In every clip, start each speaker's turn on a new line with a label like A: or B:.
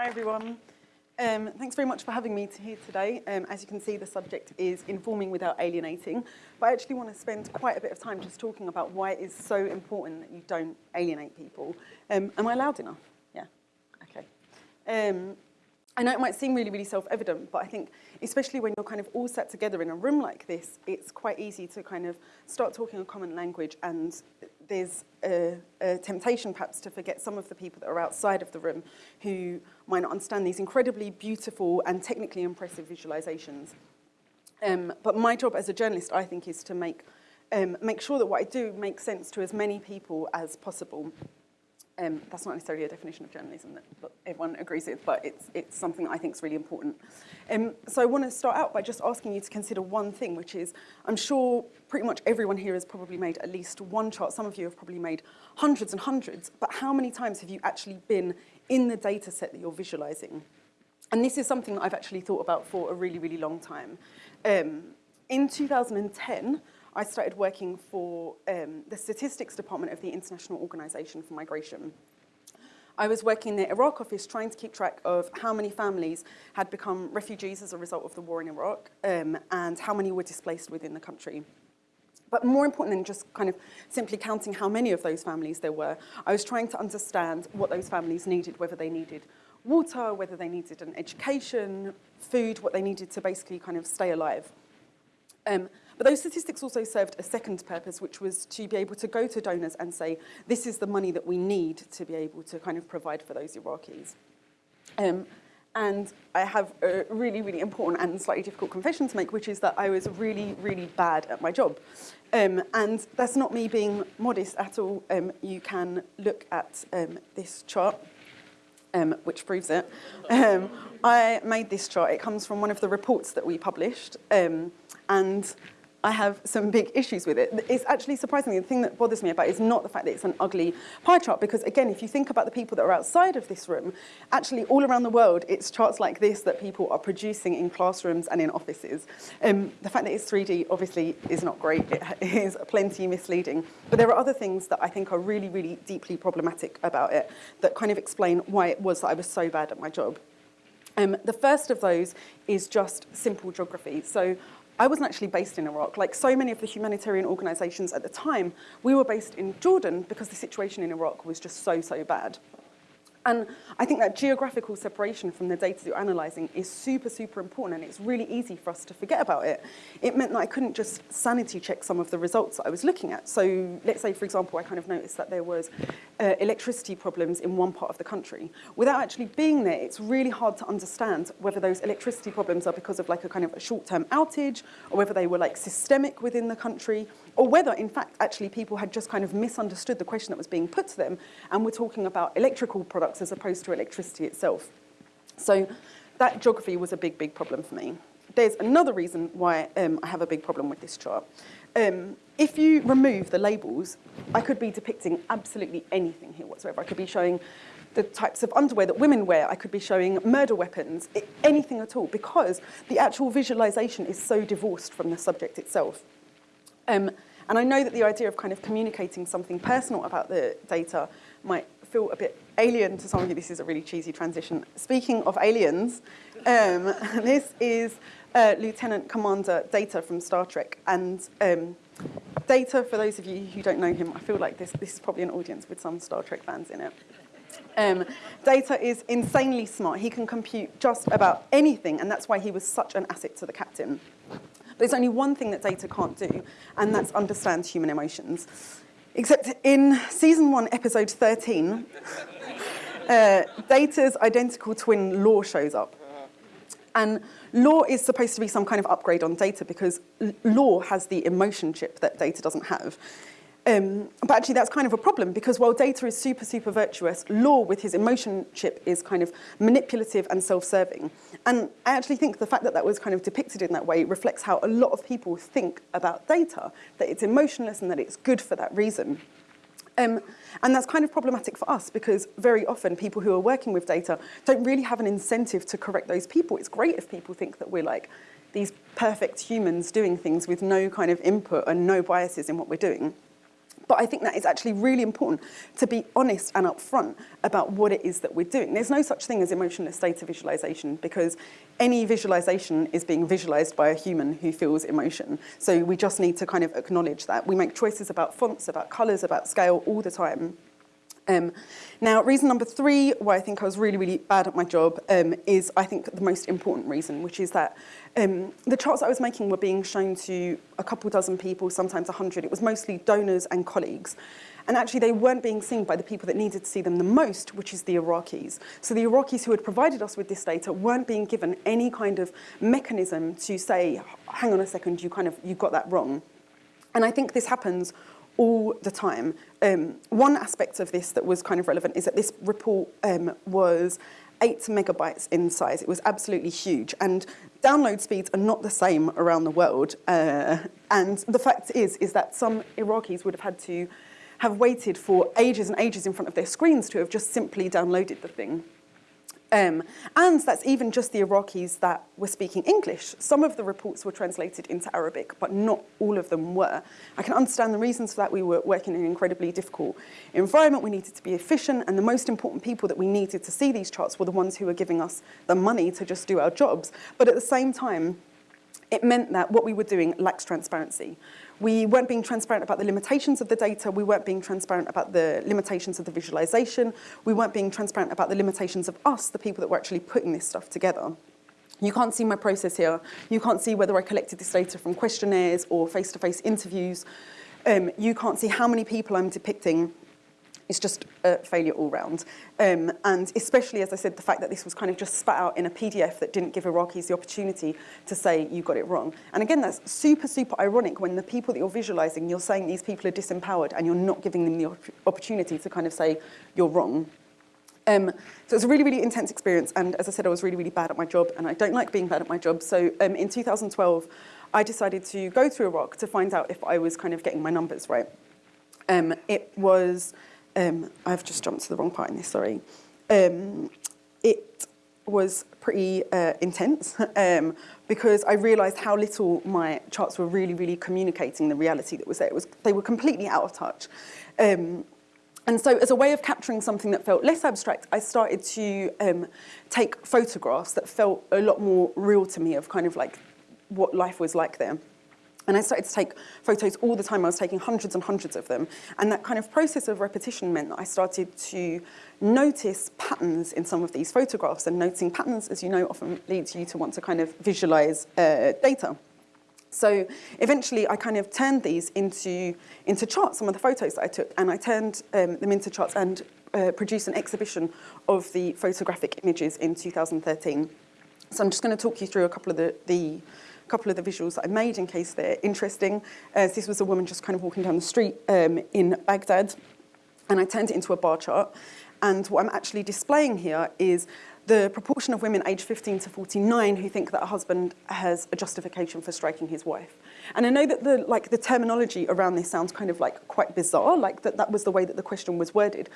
A: Hi everyone. Um, thanks very much for having me here today. Um, as you can see, the subject is informing without alienating. But I actually want to spend quite a bit of time just talking about why it is so important that you don't alienate people. Um, am I loud enough? Yeah, okay. Um, I know it might seem really, really self-evident, but I think especially when you're kind of all sat together in a room like this, it's quite easy to kind of start talking a common language and there's a, a, temptation perhaps to forget some of the people that are outside of the room who might not understand these incredibly beautiful and technically impressive visualizations. Um, but my job as a journalist, I think, is to make, um, make sure that what I do makes sense to as many people as possible. Um, that's not necessarily a definition of journalism that everyone agrees with, but it's, it's something that I think is really important. Um, so I want to start out by just asking you to consider one thing, which is, I'm sure pretty much everyone here has probably made at least one chart. Some of you have probably made hundreds and hundreds, but how many times have you actually been in the data set that you're visualizing? And this is something that I've actually thought about for a really, really long time. Um, in 2010, I started working for um, the statistics department of the International Organization for Migration. I was working in the Iraq office trying to keep track of how many families had become refugees as a result of the war in Iraq um, and how many were displaced within the country. But more important than just kind of simply counting how many of those families there were, I was trying to understand what those families needed, whether they needed water, whether they needed an education, food, what they needed to basically kind of stay alive. Um, but those statistics also served a second purpose, which was to be able to go to donors and say, this is the money that we need to be able to kind of provide for those Iraqis. Um, and I have a really, really important and slightly difficult confession to make, which is that I was really, really bad at my job. Um, and that's not me being modest at all. Um, you can look at um, this chart, um, which proves it. Um, I made this chart. It comes from one of the reports that we published. Um, and I have some big issues with it. It's actually surprisingly, the thing that bothers me about it is not the fact that it's an ugly pie chart, because again, if you think about the people that are outside of this room, actually all around the world, it's charts like this that people are producing in classrooms and in offices. Um, the fact that it's 3D obviously is not great. It is plenty misleading. But there are other things that I think are really, really deeply problematic about it that kind of explain why it was that I was so bad at my job. Um, the first of those is just simple geography. So I wasn't actually based in Iraq. Like so many of the humanitarian organizations at the time, we were based in Jordan because the situation in Iraq was just so, so bad. And I think that geographical separation from the data you're analysing is super, super important and it's really easy for us to forget about it. It meant that I couldn't just sanity check some of the results that I was looking at. So let's say, for example, I kind of noticed that there was uh, electricity problems in one part of the country. Without actually being there, it's really hard to understand whether those electricity problems are because of like a kind of a short-term outage or whether they were like systemic within the country or whether, in fact, actually people had just kind of misunderstood the question that was being put to them and were talking about electrical products as opposed to electricity itself. So that geography was a big, big problem for me. There's another reason why um, I have a big problem with this chart. Um, if you remove the labels, I could be depicting absolutely anything here whatsoever. I could be showing the types of underwear that women wear. I could be showing murder weapons, anything at all, because the actual visualization is so divorced from the subject itself. Um, and I know that the idea of kind of communicating something personal about the data might feel a bit alien to some of you. This is a really cheesy transition. Speaking of aliens, um, this is uh, Lieutenant Commander Data from Star Trek. And um, Data, for those of you who don't know him, I feel like this, this is probably an audience with some Star Trek fans in it. Um, Data is insanely smart. He can compute just about anything, and that's why he was such an asset to the captain. There's only one thing that data can't do, and that's understand human emotions. Except in season one, episode 13, uh, Data's identical twin Lore shows up. And Lore is supposed to be some kind of upgrade on Data because Lore has the emotion chip that Data doesn't have. Um, but actually that's kind of a problem because while data is super, super virtuous, Lore with his emotion chip is kind of manipulative and self-serving. And I actually think the fact that that was kind of depicted in that way reflects how a lot of people think about data, that it's emotionless and that it's good for that reason. Um, and that's kind of problematic for us because very often people who are working with data don't really have an incentive to correct those people. It's great if people think that we're like these perfect humans doing things with no kind of input and no biases in what we're doing. But I think that it's actually really important to be honest and upfront about what it is that we're doing. There's no such thing as emotionless data visualization because any visualization is being visualized by a human who feels emotion. So we just need to kind of acknowledge that. We make choices about fonts, about colors, about scale all the time. Um, now, reason number three why I think I was really, really bad at my job um, is, I think, the most important reason, which is that um, the charts I was making were being shown to a couple dozen people, sometimes a hundred. It was mostly donors and colleagues. And actually, they weren't being seen by the people that needed to see them the most, which is the Iraqis. So the Iraqis who had provided us with this data weren't being given any kind of mechanism to say, hang on a second, you kind of, you got that wrong. And I think this happens all the time. Um, one aspect of this that was kind of relevant is that this report um, was eight megabytes in size. It was absolutely huge. And download speeds are not the same around the world. Uh, and the fact is, is that some Iraqis would have had to have waited for ages and ages in front of their screens to have just simply downloaded the thing. Um, and that's even just the Iraqis that were speaking English. Some of the reports were translated into Arabic, but not all of them were. I can understand the reasons for that. We were working in an incredibly difficult environment. We needed to be efficient, and the most important people that we needed to see these charts were the ones who were giving us the money to just do our jobs. But at the same time, it meant that what we were doing lacks transparency. We weren't being transparent about the limitations of the data. We weren't being transparent about the limitations of the visualization. We weren't being transparent about the limitations of us, the people that were actually putting this stuff together. You can't see my process here. You can't see whether I collected this data from questionnaires or face-to-face -face interviews. Um, you can't see how many people I'm depicting it's just a failure all round. Um, and especially, as I said, the fact that this was kind of just spat out in a PDF that didn't give Iraqis the opportunity to say, you got it wrong. And again, that's super, super ironic when the people that you're visualizing, you're saying these people are disempowered and you're not giving them the opportunity to kind of say, you're wrong. Um, so it was a really, really intense experience. And as I said, I was really, really bad at my job and I don't like being bad at my job. So um, in 2012, I decided to go to Iraq to find out if I was kind of getting my numbers right. Um, it was um, I've just jumped to the wrong part in this, sorry. Um, it was pretty uh, intense um, because I realised how little my charts were really, really communicating the reality that was there. It was, they were completely out of touch. Um, and so as a way of capturing something that felt less abstract, I started to um, take photographs that felt a lot more real to me of kind of like what life was like there. And I started to take photos all the time. I was taking hundreds and hundreds of them. And that kind of process of repetition meant that I started to notice patterns in some of these photographs. And noticing patterns, as you know, often leads you to want to kind of visualize uh, data. So eventually I kind of turned these into, into charts, some of the photos that I took, and I turned um, them into charts and uh, produced an exhibition of the photographic images in 2013. So I'm just going to talk you through a couple of the, the couple of the visuals that I made in case they're interesting. Uh, this was a woman just kind of walking down the street um, in Baghdad, and I turned it into a bar chart. And what I'm actually displaying here is the proportion of women aged 15 to 49 who think that a husband has a justification for striking his wife. And I know that the, like, the terminology around this sounds kind of like quite bizarre, like that that was the way that the question was worded.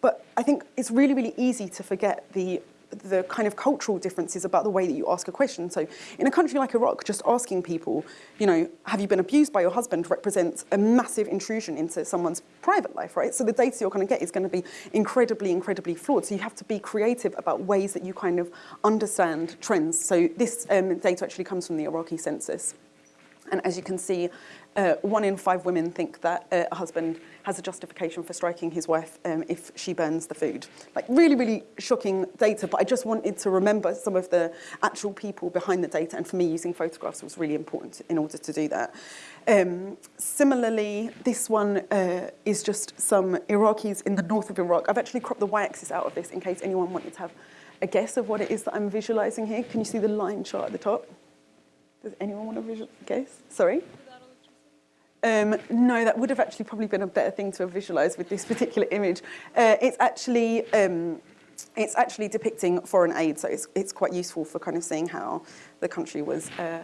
A: But I think it's really, really easy to forget the the kind of cultural differences about the way that you ask a question. So in a country like Iraq, just asking people, you know, have you been abused by your husband represents a massive intrusion into someone's private life, right? So the data you're going to get is going to be incredibly, incredibly flawed. So you have to be creative about ways that you kind of understand trends. So this um, data actually comes from the Iraqi census. And as you can see, uh, one in five women think that uh, a husband has a justification for striking his wife um, if she burns the food. Like really, really shocking data, but I just wanted to remember some of the actual people behind the data, and for me, using photographs was really important in order to do that. Um, similarly, this one uh, is just some Iraqis in the north of Iraq. I've actually cropped the y-axis out of this in case anyone wanted to have a guess of what it is that I'm visualizing here. Can you see the line chart at the top? Does anyone want to visual guess? Sorry? Um, no, that would have actually probably been a better thing to have visualised with this particular image. Uh, it's actually um, it's actually depicting foreign aid, so it's, it's quite useful for kind of seeing how the country was uh,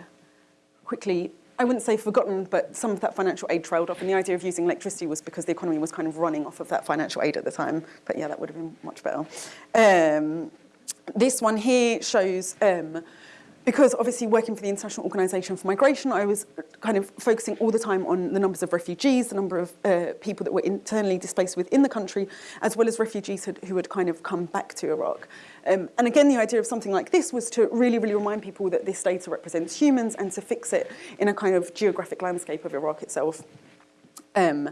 A: quickly, I wouldn't say forgotten, but some of that financial aid trailed off, and the idea of using electricity was because the economy was kind of running off of that financial aid at the time. But yeah, that would have been much better. Um, this one here shows um, because obviously working for the International Organization for Migration, I was kind of focusing all the time on the numbers of refugees, the number of uh, people that were internally displaced within the country, as well as refugees who, who had kind of come back to Iraq. Um, and again, the idea of something like this was to really, really remind people that this data represents humans and to fix it in a kind of geographic landscape of Iraq itself. Um,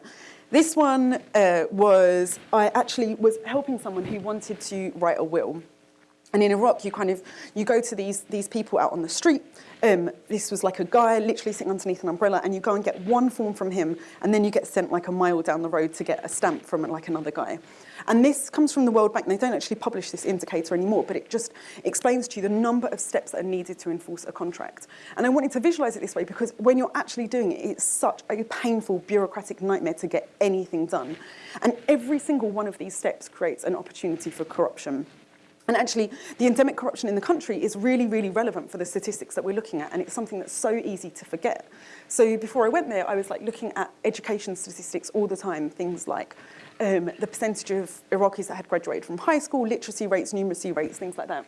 A: this one uh, was, I actually was helping someone who wanted to write a will. And in Iraq, you kind of, you go to these, these people out on the street. Um, this was like a guy literally sitting underneath an umbrella and you go and get one form from him and then you get sent like a mile down the road to get a stamp from like another guy. And this comes from the World Bank. They don't actually publish this indicator anymore, but it just explains to you the number of steps that are needed to enforce a contract. And I wanted to visualize it this way because when you're actually doing it, it's such a painful bureaucratic nightmare to get anything done. And every single one of these steps creates an opportunity for corruption. And actually, the endemic corruption in the country is really, really relevant for the statistics that we're looking at, and it's something that's so easy to forget. So before I went there, I was like looking at education statistics all the time, things like um, the percentage of Iraqis that had graduated from high school, literacy rates, numeracy rates, things like that.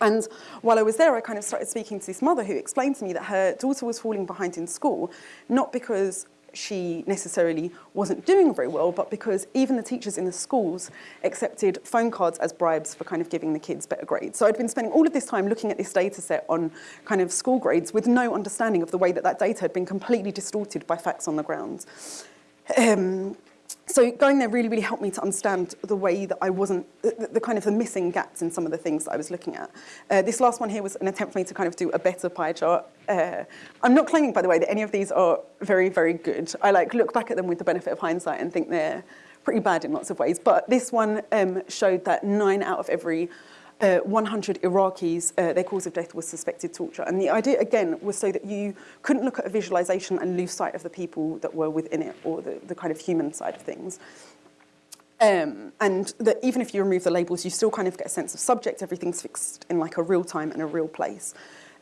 A: And while I was there, I kind of started speaking to this mother who explained to me that her daughter was falling behind in school, not because she necessarily wasn't doing very well, but because even the teachers in the schools accepted phone cards as bribes for kind of giving the kids better grades. So I'd been spending all of this time looking at this data set on kind of school grades with no understanding of the way that that data had been completely distorted by facts on the ground. Um, so going there really, really helped me to understand the way that I wasn't, the, the, kind of the missing gaps in some of the things that I was looking at. Uh, this last one here was an attempt for me to kind of do a better pie chart. Uh, I'm not claiming, by the way, that any of these are very, very good. I like look back at them with the benefit of hindsight and think they're pretty bad in lots of ways. But this one um, showed that nine out of every uh, 100 Iraqis, uh, their cause of death was suspected torture. And the idea, again, was so that you couldn't look at a visualization and lose sight of the people that were within it or the, the kind of human side of things. Um, and that even if you remove the labels, you still kind of get a sense of subject. Everything's fixed in like a real time and a real place.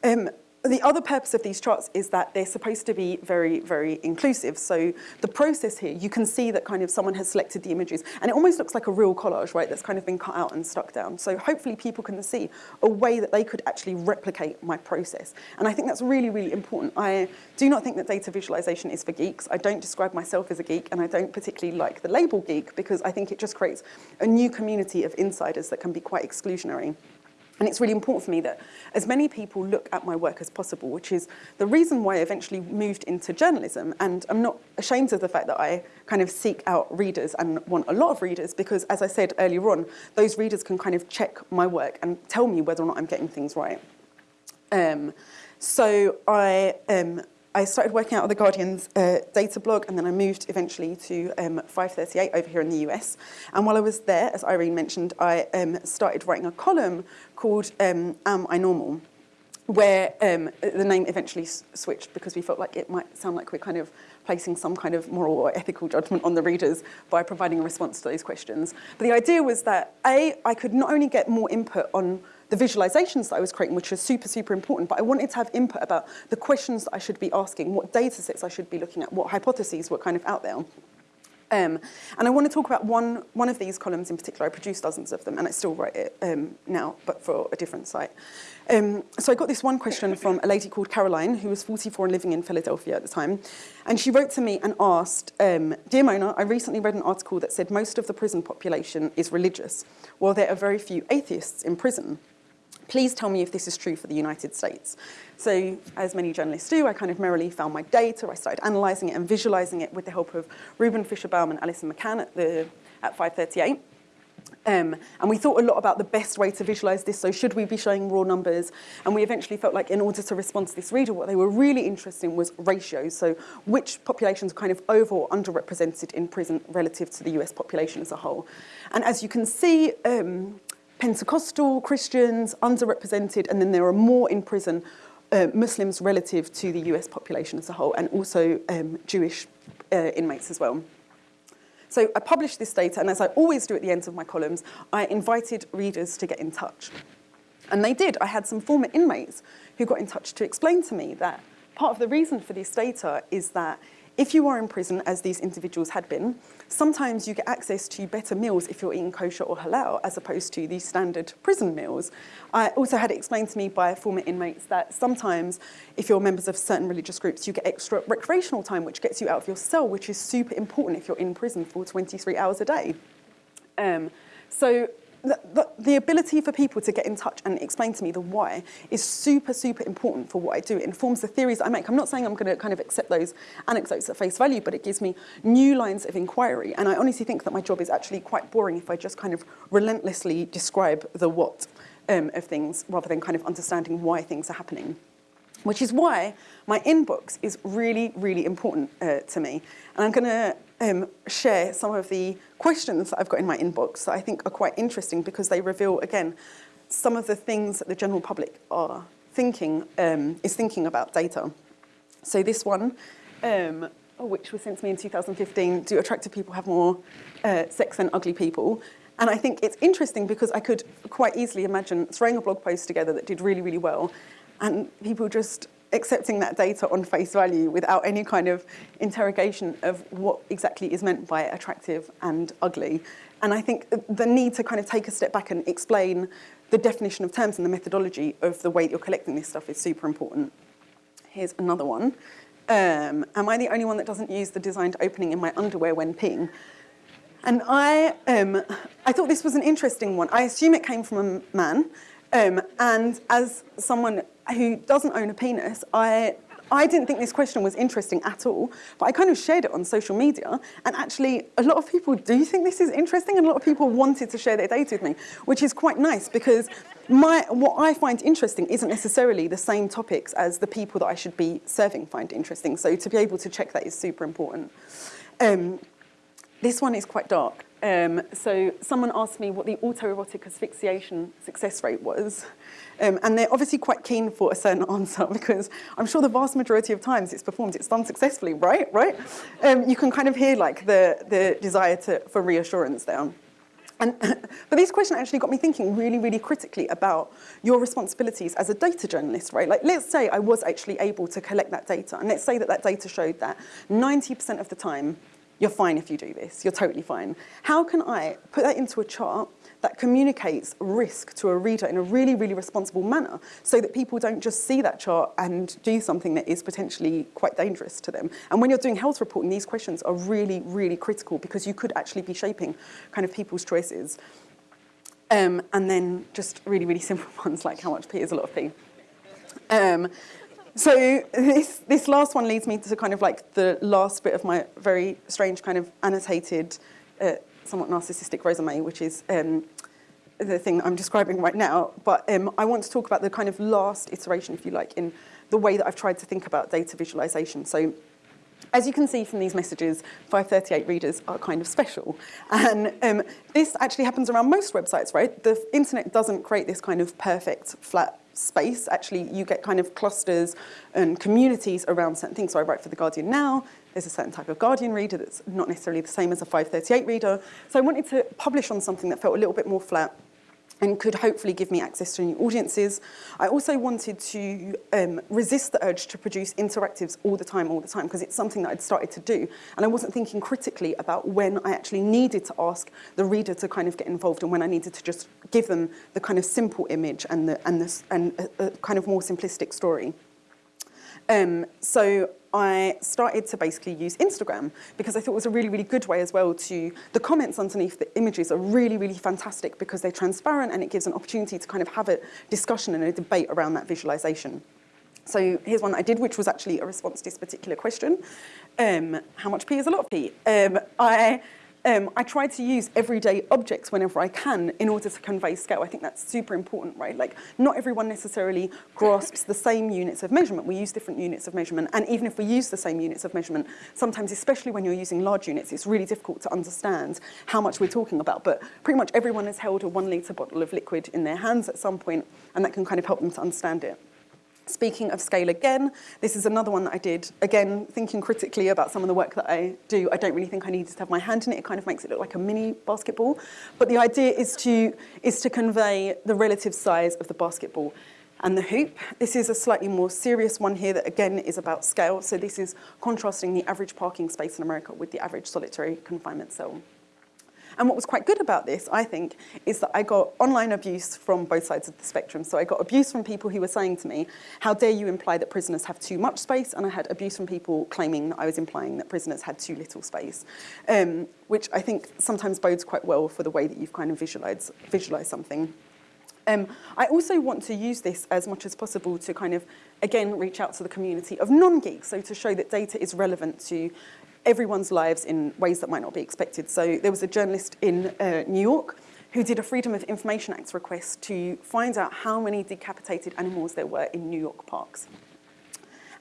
A: Um, the other purpose of these charts is that they're supposed to be very, very inclusive. So the process here, you can see that kind of someone has selected the images and it almost looks like a real collage, right, that's kind of been cut out and stuck down. So hopefully people can see a way that they could actually replicate my process. And I think that's really, really important. I do not think that data visualization is for geeks. I don't describe myself as a geek and I don't particularly like the label geek because I think it just creates a new community of insiders that can be quite exclusionary. And it's really important for me that as many people look at my work as possible, which is the reason why I eventually moved into journalism. And I'm not ashamed of the fact that I kind of seek out readers and want a lot of readers because, as I said earlier on, those readers can kind of check my work and tell me whether or not I'm getting things right. Um, so I um, I started working out of The Guardian's uh, data blog and then I moved eventually to um, 538 over here in the US. And while I was there, as Irene mentioned, I um, started writing a column called um, Am I Normal? where um, the name eventually switched because we felt like it might sound like we're kind of placing some kind of moral or ethical judgment on the readers by providing a response to those questions. But the idea was that, A, I could not only get more input on the visualizations that I was creating, which was super, super important, but I wanted to have input about the questions that I should be asking, what data sets I should be looking at, what hypotheses were kind of out there. Um, and I want to talk about one, one of these columns in particular. I produced dozens of them, and I still write it um, now, but for a different site. Um, so I got this one question from a lady called Caroline, who was 44 and living in Philadelphia at the time. And she wrote to me and asked, um, Dear Mona, I recently read an article that said most of the prison population is religious, while there are very few atheists in prison. Please tell me if this is true for the United States. So as many journalists do, I kind of merrily found my data. I started analysing it and visualising it with the help of Reuben Fischer-Baum and Allison McCann at, the, at 538. Um, and we thought a lot about the best way to visualize this. So should we be showing raw numbers? And we eventually felt like in order to respond to this reader, what they were really interested in was ratios. So which populations are kind of over or underrepresented in prison relative to the US population as a whole. And as you can see, um, Pentecostal Christians, underrepresented, and then there are more in prison uh, Muslims relative to the US population as a whole, and also um, Jewish uh, inmates as well. So I published this data, and as I always do at the ends of my columns, I invited readers to get in touch. And they did. I had some former inmates who got in touch to explain to me that part of the reason for this data is that if you are in prison, as these individuals had been, sometimes you get access to better meals if you're eating kosher or halal, as opposed to the standard prison meals. I also had it explained to me by former inmates that sometimes, if you're members of certain religious groups, you get extra recreational time, which gets you out of your cell, which is super important if you're in prison for 23 hours a day. Um, so the, the, the, ability for people to get in touch and explain to me the why is super, super important for what I do. It informs the theories I make. I'm not saying I'm going to kind of accept those anecdotes at face value, but it gives me new lines of inquiry. And I honestly think that my job is actually quite boring if I just kind of relentlessly describe the what um, of things rather than kind of understanding why things are happening which is why my inbox is really, really important uh, to me. And I'm going to um, share some of the questions that I've got in my inbox that I think are quite interesting because they reveal, again, some of the things that the general public are thinking, um, is thinking about data. So this one, um, which was sent to me in 2015, do attractive people have more uh, sex than ugly people? And I think it's interesting because I could quite easily imagine throwing a blog post together that did really, really well and people just accepting that data on face value without any kind of interrogation of what exactly is meant by attractive and ugly. And I think the need to kind of take a step back and explain the definition of terms and the methodology of the way that you're collecting this stuff is super important. Here's another one. Um, am I the only one that doesn't use the designed opening in my underwear when peeing? And I, um, I thought this was an interesting one. I assume it came from a man. Um, and as someone who doesn't own a penis, I I didn't think this question was interesting at all, but I kind of shared it on social media. And actually, a lot of people do think this is interesting, and a lot of people wanted to share their data with me, which is quite nice because my, what I find interesting isn't necessarily the same topics as the people that I should be serving find interesting. So to be able to check that is super important. Um, this one is quite dark. Um, so someone asked me what the autoerotic asphyxiation success rate was. Um, and they're obviously quite keen for a certain answer because I'm sure the vast majority of times it's performed, it's done successfully, right? Right? Um, you can kind of hear like the, the desire to, for reassurance there. And, but this question actually got me thinking really, really critically about your responsibilities as a data journalist, right? Like, let's say I was actually able to collect that data, and let's say that that data showed that 90% of the time you're fine if you do this, you're totally fine. How can I put that into a chart that communicates risk to a reader in a really, really responsible manner so that people don't just see that chart and do something that is potentially quite dangerous to them. And when you're doing health reporting, these questions are really, really critical because you could actually be shaping kind of people's choices. Um, and then just really, really simple ones like how much pee is a lot of pee. Um, so this, this last one leads me to kind of like the last bit of my very strange kind of annotated, uh, somewhat narcissistic resume, which is um, the thing I'm describing right now. But um, I want to talk about the kind of last iteration, if you like, in the way that I've tried to think about data visualization. So as you can see from these messages, 538 readers are kind of special. And um, this actually happens around most websites, right? The internet doesn't create this kind of perfect, flat space. Actually, you get kind of clusters and communities around certain things. So I write for The Guardian now. There's a certain type of Guardian reader that's not necessarily the same as a 538 reader. So I wanted to publish on something that felt a little bit more flat and could hopefully give me access to new audiences. I also wanted to um, resist the urge to produce interactives all the time, all the time, because it's something that I'd started to do. And I wasn't thinking critically about when I actually needed to ask the reader to kind of get involved and when I needed to just give them the kind of simple image and, the, and, the, and a, a kind of more simplistic story. Um, so I started to basically use Instagram because I thought it was a really, really good way as well to, the comments underneath the images are really, really fantastic because they're transparent and it gives an opportunity to kind of have a discussion and a debate around that visualization. So here's one that I did, which was actually a response to this particular question. Um, how much pee is a lot of pee? Um, I um, I try to use everyday objects whenever I can in order to convey scale. I think that's super important, right? Like, not everyone necessarily grasps the same units of measurement. We use different units of measurement, and even if we use the same units of measurement, sometimes, especially when you're using large units, it's really difficult to understand how much we're talking about. But pretty much everyone has held a one litre bottle of liquid in their hands at some point, and that can kind of help them to understand it. Speaking of scale again, this is another one that I did, again, thinking critically about some of the work that I do. I don't really think I needed to have my hand in it. It kind of makes it look like a mini basketball. But the idea is to, is to convey the relative size of the basketball. and the hoop. This is a slightly more serious one here that again is about scale. So this is contrasting the average parking space in America with the average solitary confinement cell. And what was quite good about this, I think, is that I got online abuse from both sides of the spectrum. So I got abuse from people who were saying to me, how dare you imply that prisoners have too much space? And I had abuse from people claiming that I was implying that prisoners had too little space, um, which I think sometimes bodes quite well for the way that you've kind of visualized, visualized something. Um, I also want to use this as much as possible to kind of, again, reach out to the community of non-geeks, so to show that data is relevant to everyone's lives in ways that might not be expected. So there was a journalist in uh, New York who did a Freedom of Information Act request to find out how many decapitated animals there were in New York parks.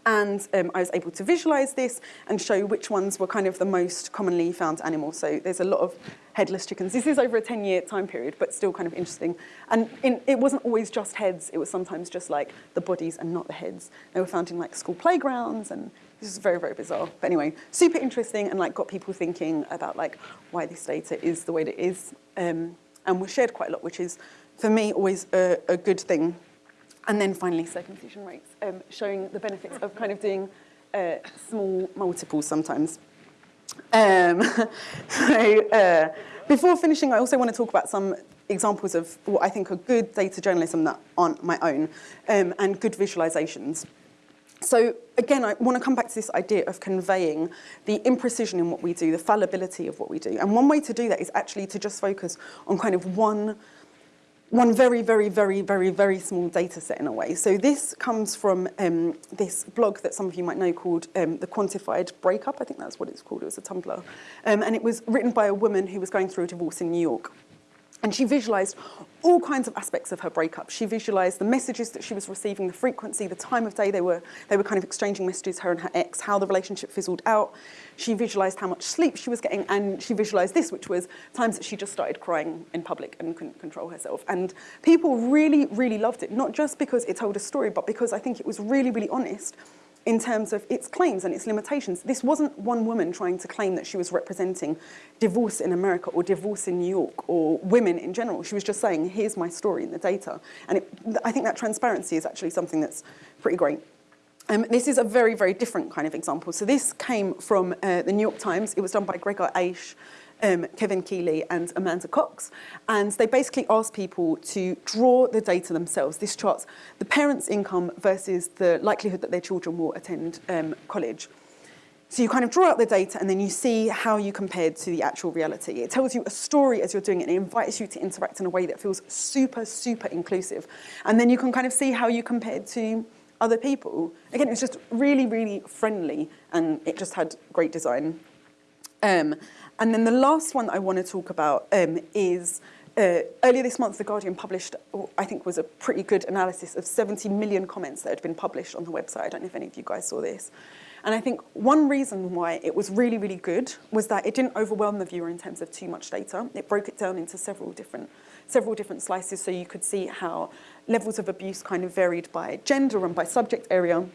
A: And um, I was able to visualize this and show which ones were kind of the most commonly found animals. So there's a lot of headless chickens. This is over a 10-year time period, but still kind of interesting. And in, it wasn't always just heads. It was sometimes just like the bodies and not the heads. They were found in like school playgrounds and this is very, very bizarre. But anyway, super interesting and like got people thinking about like why this data is the way that it is. Um, and was shared quite a lot, which is, for me, always a, a good thing. And then finally, circumcision rates, um, showing the benefits of kind of doing uh, small multiples sometimes. Um, so uh, before finishing, I also want to talk about some examples of what I think are good data journalism that aren't my own um, and good visualizations. So again, I want to come back to this idea of conveying the imprecision in what we do, the fallibility of what we do. And one way to do that is actually to just focus on kind of one one very, very, very, very, very small data set in a way. So this comes from um, this blog that some of you might know called um, The Quantified Breakup. I think that's what it's called. It was a Tumblr. Um, and it was written by a woman who was going through a divorce in New York. And she visualized all kinds of aspects of her breakup. She visualized the messages that she was receiving, the frequency, the time of day they were, they were kind of exchanging messages, her and her ex, how the relationship fizzled out. She visualized how much sleep she was getting, and she visualized this, which was times that she just started crying in public and couldn't control herself. And people really, really loved it, not just because it told a story, but because I think it was really, really honest in terms of its claims and its limitations. This wasn't one woman trying to claim that she was representing divorce in America or divorce in New York or women in general. She was just saying, here's my story in the data. And it, I think that transparency is actually something that's pretty great. Um, this is a very, very different kind of example. So this came from uh, the New York Times. It was done by Gregor Aisch, um, Kevin Quealy and Amanda Cox. And they basically asked people to draw the data themselves. This charts the parents' income versus the likelihood that their children will attend um, college. So you kind of draw out the data and then you see how you compared to the actual reality. It tells you a story as you're doing it and it invites you to interact in a way that feels super, super inclusive. And then you can kind of see how you compared to other people. Again, it was just really, really friendly and it just had great design. Um, and then the last one that I want to talk about um, is uh, earlier this month, The Guardian published, I think was a pretty good analysis of 70 million comments that had been published on the website. I don't know if any of you guys saw this. And I think one reason why it was really, really good was that it didn't overwhelm the viewer in terms of too much data. It broke it down into several different, several different slices so you could see how levels of abuse kind of varied by gender and by subject area.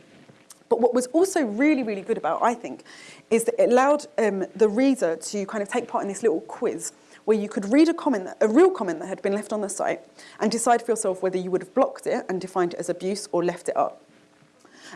A: But what was also really, really good about, I think, is that it allowed um, the reader to kind of take part in this little quiz where you could read a comment, a real comment that had been left on the site and decide for yourself whether you would have blocked it and defined it as abuse or left it up.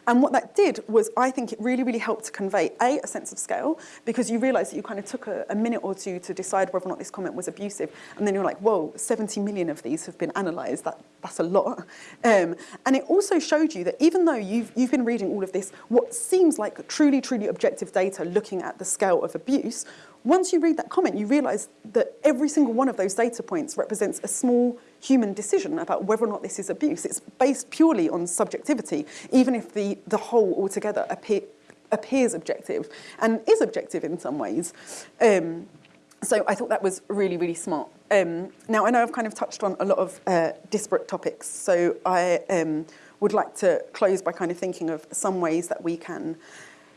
A: And what that did was, I think it really, really helped to convey, A, a sense of scale, because you realise that you kind of took a, a, minute or two to decide whether or not this comment was abusive, and then you're like, whoa, 70 million of these have been analysed, that, that's a lot. Um, and it also showed you that even though you've, you've been reading all of this, what seems like truly, truly objective data looking at the scale of abuse, once you read that comment, you realise that every single one of those data points represents a small human decision about whether or not this is abuse. It's based purely on subjectivity, even if the, the whole altogether appear, appears objective and is objective in some ways. Um, so I thought that was really, really smart. Um, now, I know I've kind of touched on a lot of uh, disparate topics, so I um, would like to close by kind of thinking of some ways that we can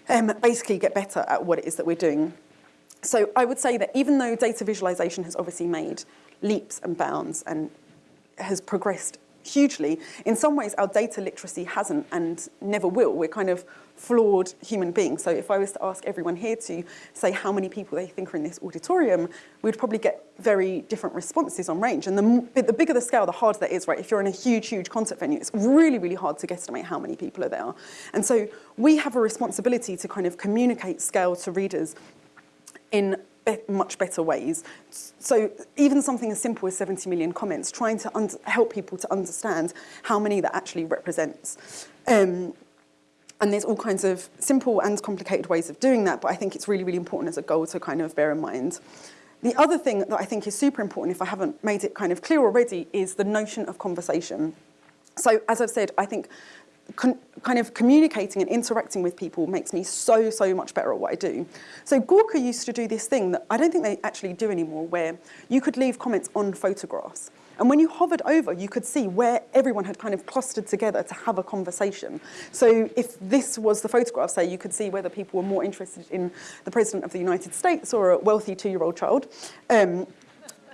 A: um, basically get better at what it is that we're doing. So I would say that even though data visualization has obviously made leaps and bounds and has progressed hugely. In some ways, our data literacy hasn't and never will. We're kind of flawed human beings. So if I was to ask everyone here to say how many people they think are in this auditorium, we'd probably get very different responses on range. And the, the bigger the scale, the harder that is, right? If you're in a huge, huge concert venue, it's really, really hard to guesstimate how many people are there. And so we have a responsibility to kind of communicate scale to readers in be much better ways. So even something as simple as 70 million comments, trying to help people to understand how many that actually represents. Um, and there's all kinds of simple and complicated ways of doing that, but I think it's really, really important as a goal to kind of bear in mind. The other thing that I think is super important, if I haven't made it kind of clear already, is the notion of conversation. So as I've said, I think kind of communicating and interacting with people makes me so, so much better at what I do. So Gawker used to do this thing that I don't think they actually do anymore, where you could leave comments on photographs. And when you hovered over, you could see where everyone had kind of clustered together to have a conversation. So if this was the photograph, say, you could see whether people were more interested in the President of the United States or a wealthy two-year-old child. Um,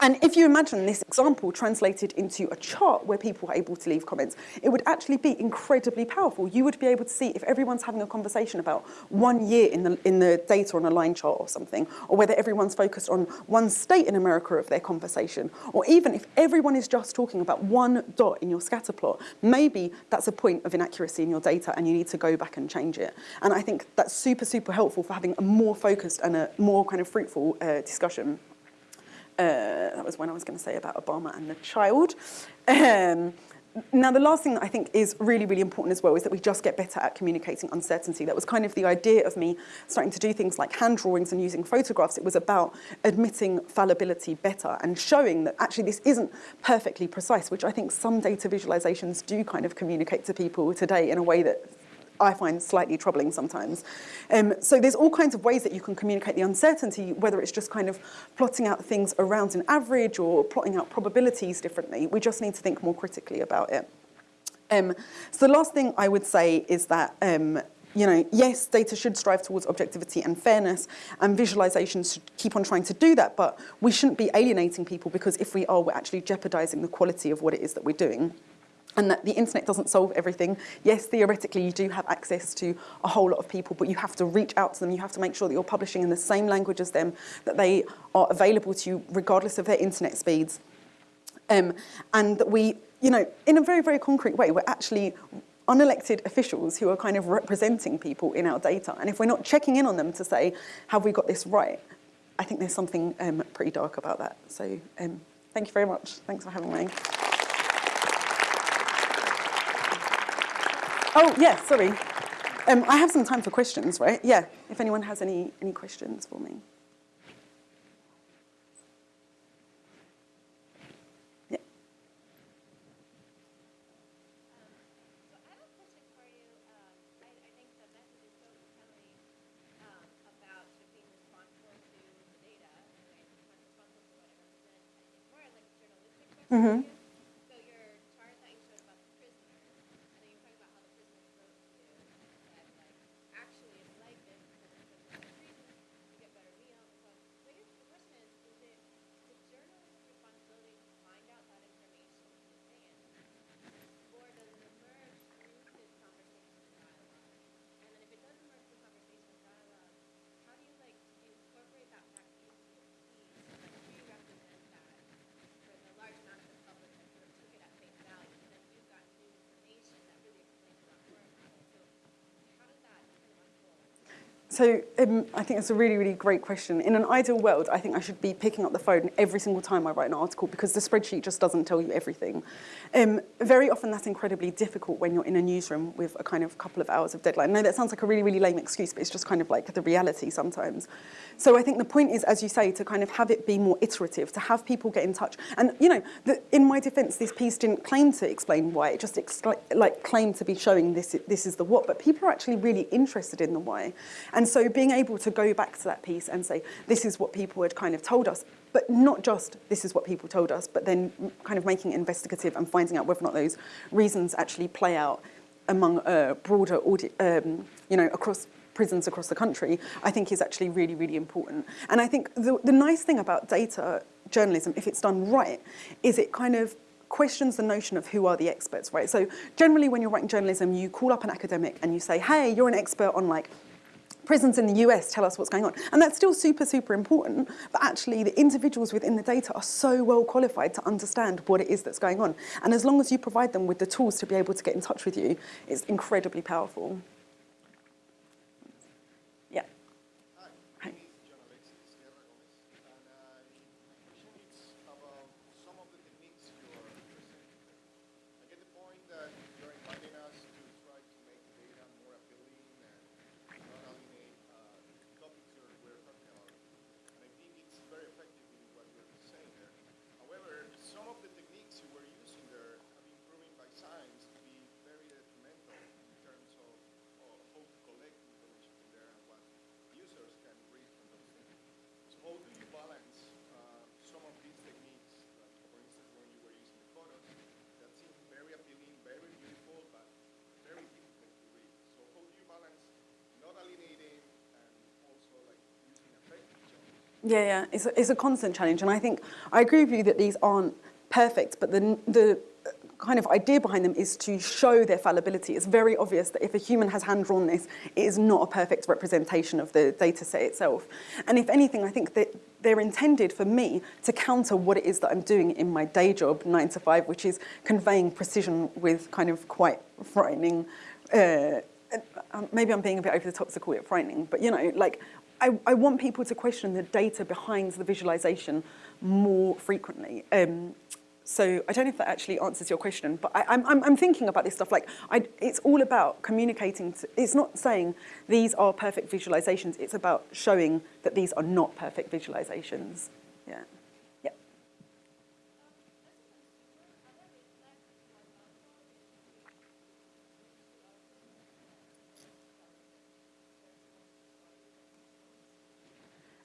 A: and if you imagine this example translated into a chart where people are able to leave comments, it would actually be incredibly powerful. You would be able to see if everyone's having a conversation about one year in the, in the data on a line chart or something, or whether everyone's focused on one state in America of their conversation, or even if everyone is just talking about one dot in your scatter plot, maybe that's a point of inaccuracy in your data and you need to go back and change it. And I think that's super, super helpful for having a more focused and a more kind of fruitful uh, discussion. Uh, that was when I was going to say about Obama and the child. Um, now, the last thing that I think is really, really important as well is that we just get better at communicating uncertainty. That was kind of the idea of me starting to do things like hand drawings and using photographs. It was about admitting fallibility better and showing that actually this isn't perfectly precise, which I think some data visualizations do kind of communicate to people today in a way that I find slightly troubling sometimes. Um, so there's all kinds of ways that you can communicate the uncertainty, whether it's just kind of plotting out things around an average or plotting out probabilities differently. We just need to think more critically about it. Um, so the last thing I would say is that um, you know, yes, data should strive towards objectivity and fairness, and visualizations should keep on trying to do that, but we shouldn't be alienating people because if we are, we're actually jeopardizing the quality of what it is that we're doing and that the internet doesn't solve everything. Yes, theoretically, you do have access to a whole lot of people, but you have to reach out to them. You have to make sure that you're publishing in the same language as them, that they are available to you regardless of their internet speeds. Um, and that we, you know, in a very, very concrete way, we're actually unelected officials who are kind of representing people in our data. And if we're not checking in on them to say, have we got this right? I think there's something um, pretty dark about that. So um, thank you very much. Thanks for having me. Oh, yeah, sorry. Um, I have some time for questions, right? Yeah, if anyone has any, any questions for me. Yeah. Mm-hmm. So um, I think it's a really, really great question. In an ideal world, I think I should be picking up the phone every single time I write an article because the spreadsheet just doesn't tell you everything. Um, very often that's incredibly difficult when you're in a newsroom with a kind of couple of hours of deadline. No, that sounds like a really, really lame excuse, but it's just kind of like the reality sometimes. So I think the point is, as you say, to kind of have it be more iterative, to have people get in touch. And, you know, the, in my defense, this piece didn't claim to explain why, it just like claimed to be showing this, this is the what, but people are actually really interested in the why. And and so being able to go back to that piece and say, this is what people had kind of told us, but not just this is what people told us, but then kind of making it investigative and finding out whether or not those reasons actually play out among a broader audience, um, you know, across prisons across the country, I think is actually really, really important. And I think the, the nice thing about data journalism, if it's done right, is it kind of questions the notion of who are the experts, right? So generally when you're writing journalism, you call up an academic and you say, hey, you're an expert on like prisons in the US tell us what's going on. And that's still super, super important, but actually the individuals within the data are so well qualified to understand what it is that's going on. And as long as you provide them with the tools to be able to get in touch with you, it's incredibly powerful. Yeah, yeah, it's a, it's a constant challenge. And I think, I agree with you that these aren't perfect, but the, the kind of idea behind them is to show their fallibility. It's very obvious that if a human has hand-drawn this, it is not a perfect representation of the data set itself. And if anything, I think that they're intended for me to counter what it is that I'm doing in my day job, nine to five, which is conveying precision with kind of quite frightening, uh, uh, maybe I'm being a bit over the top to call it frightening, but you know, like I, I want people to question the data behind the visualization more frequently. Um, so I don't know if that actually answers your question, but I, am thinking about this stuff like I, it's all about communicating. To, it's not saying these are perfect visualizations. It's about showing that these are not perfect visualizations. Yeah.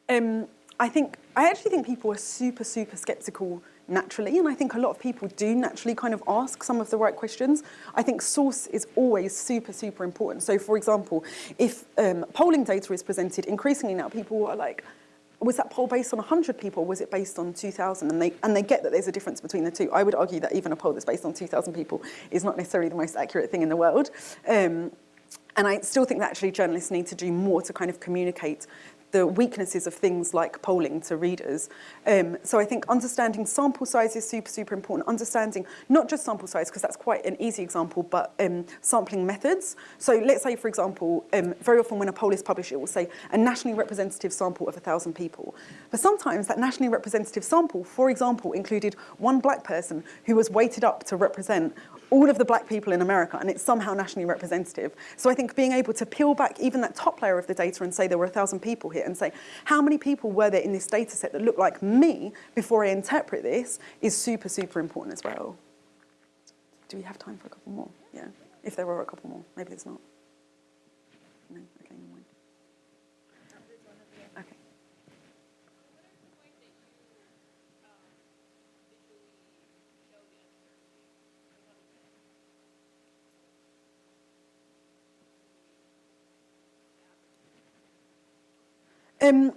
A: Um, I think I actually think people are super, super skeptical naturally, and I think a lot of people do naturally kind of ask some of the right questions. I think source is always super, super important. So for example, if um, polling data is presented, increasingly now people are like, was that poll based on 100 people was it based on 2,000? And they, and they get that there's a difference between the two. I would argue that even a poll that's based on 2,000 people is not necessarily the most accurate thing in the world. Um, and I still think that actually journalists need to do more to kind of communicate the weaknesses of things like polling to readers. Um, so I think understanding sample size is super, super important. Understanding not just sample size, because that's quite an easy example, but um, sampling methods. So let's say, for example, um, very often when a poll is published, it will say a nationally representative sample of 1,000 people. But sometimes that nationally representative sample, for example, included one black person who was weighted up to represent all of the black people in America and it's somehow nationally representative. So I think being able to peel back even that top layer of the data and say there were a thousand people here and say how many people were there in this data set that looked like me before I interpret this is super, super important as well. Do we have time for a couple more? Yeah, if there were a couple more, maybe there's not. No, okay, no mind. Okay. Um,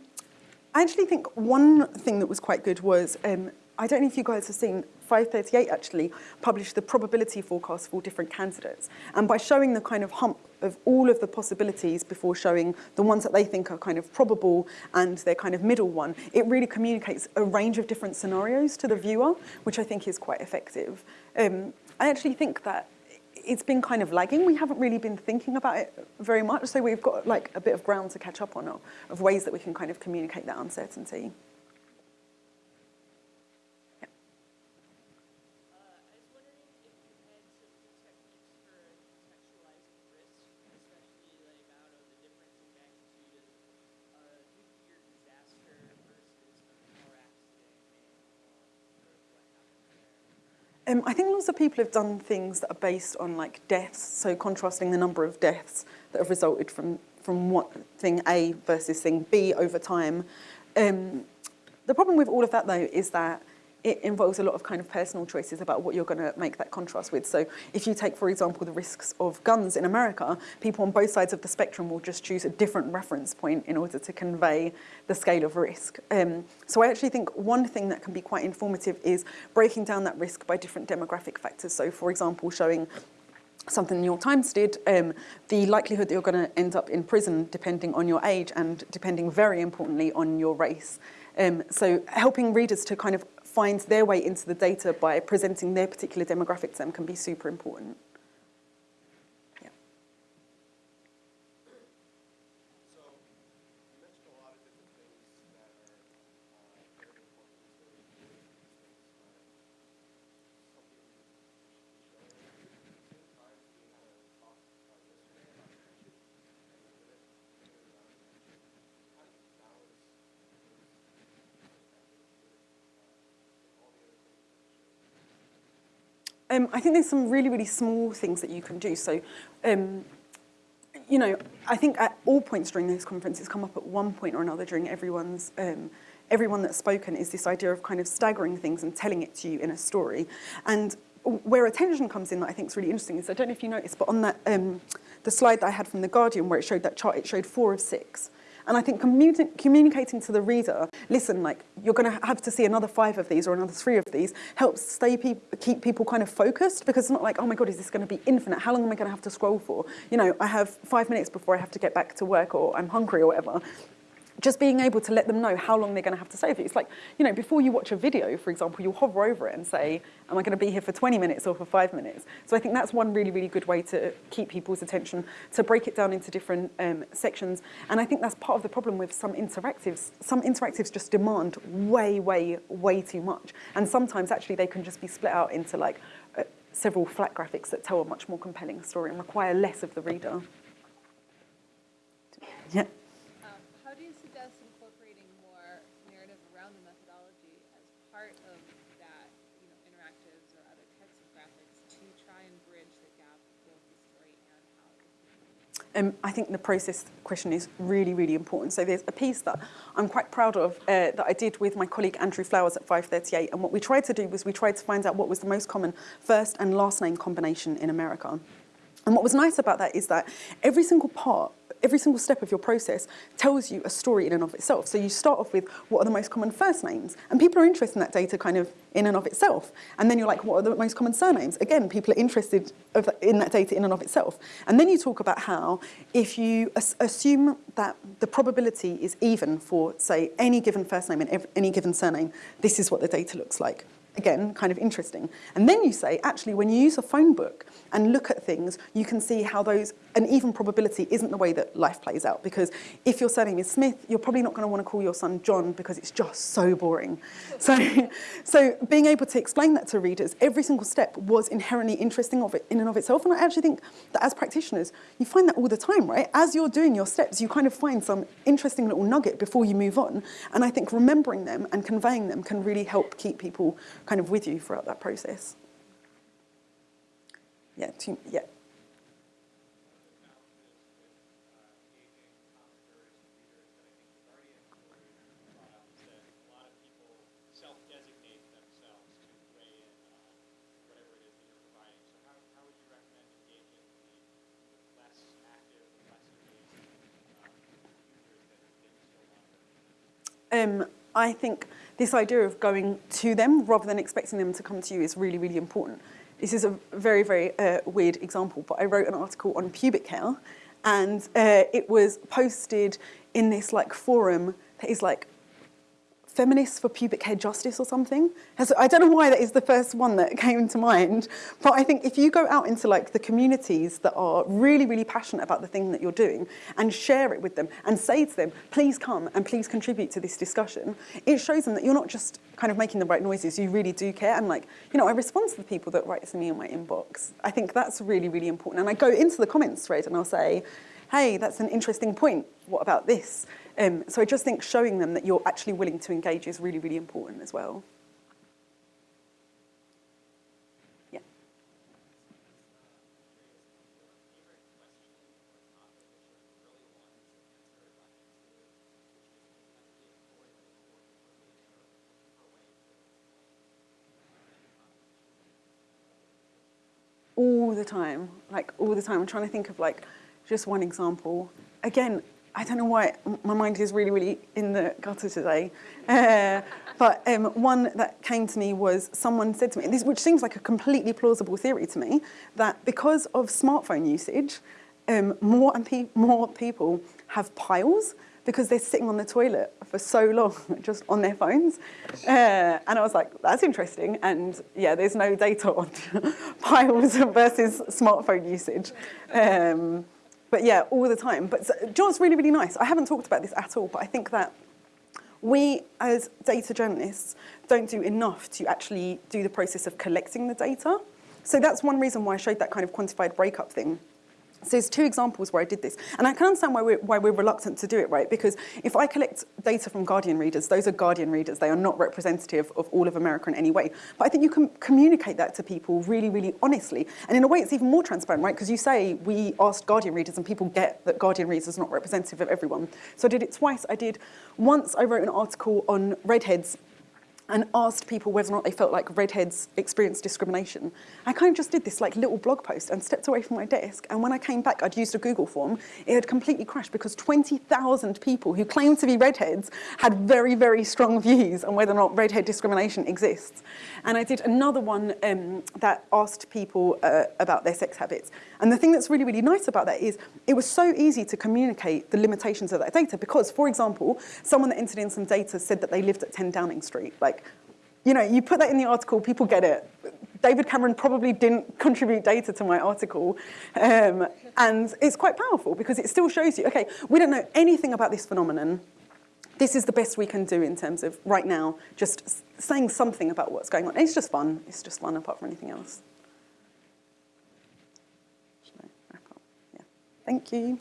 A: I actually think one thing that was quite good was, um, I don't know if you guys have seen, 538 actually published the probability forecast for different candidates. And by showing the kind of hump of all of the possibilities before showing the ones that they think are kind of probable and their kind of middle one, it really communicates a range of different scenarios to the viewer, which I think is quite effective. Um, I actually think that it's been kind of lagging. We haven't really been thinking about it very much, so we've got like a bit of ground to catch up on of, ways that we can kind of communicate that uncertainty. Um, I think lots of people have done things that are based on like deaths, so contrasting the number of deaths that have resulted from, from what thing A versus thing B over time. Um, the problem with all of that though is that it involves a lot of kind of personal choices about what you're going to make that contrast with. So if you take, for example, the risks of guns in America, people on both sides of the spectrum will just choose a different reference point in order to convey the scale of risk. Um, so I actually think one thing that can be quite informative is breaking down that risk by different demographic factors. So for example, showing something the New York Times did, um, the likelihood that you're going to end up in prison depending on your age and depending very importantly on your race. Um, so helping readers to kind of find their way into the data by presenting their particular demographic to them can be super important. Yeah.
B: So you mentioned a lot of different things that are uh, very important to doing these things. Uh, something you should be showing. At the same time, we had a talk uh, yesterday about attention and the limit limited amount of attention. How do you balance those perspectives with, uh, with all the other things that you show?
A: Um, I think there's some really, really small things that you can do. So, um, you know, I think at all points during this conference, it's come up at one point or another during everyone's, um, everyone that's spoken is this idea of kind of staggering things and telling it to you in a story. And where attention comes in that I think is really interesting is, I don't know if you noticed, but on that, um, the slide that I had from The Guardian where it showed that chart, it showed four of six. And I think communi communicating to the reader, listen, like you're going to have to see another five of these or another three of these, helps stay pe keep people kind of focused because it's not like, oh my God, is this going to be infinite? How long am I going to have to scroll for? You know, I have five minutes before I have to get back to work or I'm hungry or whatever just being able to let them know how long they're going to have to stay with you. It's like, you know, before you watch a video, for example, you'll hover over it and say, am I going to be here for 20 minutes or for five minutes? So I think that's one really, really good way to keep people's attention, to break it down into different um, sections. And I think that's part of the problem with some interactives. Some interactives just demand way, way, way too much. And sometimes actually they can just be split out into like uh, several flat graphics that tell a much more compelling story and require less of the reader. Yeah.
C: Um, how do you suggest incorporating more narrative around the methodology as part of that, you know, interactives or other types of graphics to try and bridge the gap the story and how
A: Um, I think the process question is really, really important. So there's a piece that I'm quite proud of uh, that I did with my colleague Andrew Flowers at 538. And what we tried to do was we tried to find out what was the most common first and last name combination in America. And what was nice about that is that every single part every single step of your process tells you a story in and of itself. So you start off with what are the most common first names? And people are interested in that data kind of in and of itself. And then you're like, what are the most common surnames? Again, people are interested in that data in and of itself. And then you talk about how if you as assume that the probability is even for, say, any given first name and any given surname, this is what the data looks like again, kind of interesting. And then you say, actually, when you use a phone book and look at things, you can see how those, an even probability isn't the way that life plays out. Because if your surname is Smith, you're probably not going to want to call your son John because it's just so boring. So, so being able to explain that to readers, every single step was inherently interesting of it in and of itself. And I actually think that as practitioners, you find that all the time, right? As you're doing your steps, you kind of find some interesting little nugget before you move on. And I think remembering them and conveying them can really help keep people kind of with you throughout that process. Yeah, yeah. Um, I think this idea of going to them rather than expecting them to come to you is really, really important. This is a very, very uh, weird example, but I wrote an article on pubic hair and uh, it was posted in this like forum that is like Feminists for Pubic Hair Justice or something. I don't know why that is the first one that came to mind, but I think if you go out into like the communities that are really, really passionate about the thing that you're doing and share it with them and say to them, please come and please contribute to this discussion, it shows them that you're not just kind of making the right noises, you really do care. And like, you know, I respond to the people that write to me in my inbox. I think that's really, really important. And I go into the comments thread and I'll say, hey, that's an interesting point. What about this? Um, so I just think showing them that you're actually willing to engage is really, really important as well. Yeah. All the time, like all the time. I'm trying to think of like just one example. Again, I don't know why my mind is really, really in the gutter today. Uh, but um, one that came to me was someone said to me, this, which seems like a completely plausible theory to me, that because of smartphone usage, um, more and pe- more people have piles because they're sitting on the toilet for so long just on their phones. Uh, and I was like, that's interesting. And yeah, there's no data on piles versus smartphone usage. Um, but yeah, all the time. But what's really, really nice? I haven't talked about this at all, but I think that we as data journalists don't do enough to actually do the process of collecting the data. So that's one reason why I showed that kind of quantified breakup thing. So there's two examples where I did this. And I can understand why we're, why we're reluctant to do it, right? Because if I collect data from Guardian readers, those are Guardian readers. They are not representative of all of America in any way. But I think you can communicate that to people really, really honestly. And in a way, it's even more transparent, right? Because you say, we asked Guardian readers, and people get that Guardian readers are not representative of everyone. So I did it twice. I did once, I wrote an article on redheads and asked people whether or not they felt like redheads experienced discrimination. I kind of just did this like little blog post and stepped away from my desk. And when I came back, I'd used a Google form. It had completely crashed because 20,000 people who claimed to be redheads had very, very strong views on whether or not redhead discrimination exists. And I did another one um, that asked people uh, about their sex habits. And the thing that's really, really nice about that is it was so easy to communicate the limitations of that data because, for example, someone that entered in some data said that they lived at 10 Downing Street. Like, you know, you put that in the article, people get it. David Cameron probably didn't contribute data to my article. Um, and it's quite powerful because it still shows you, okay, we don't know anything about this phenomenon. This is the best we can do in terms of right now, just saying something about what's going on. It's just fun. It's just fun apart from anything else. Yeah. Thank you.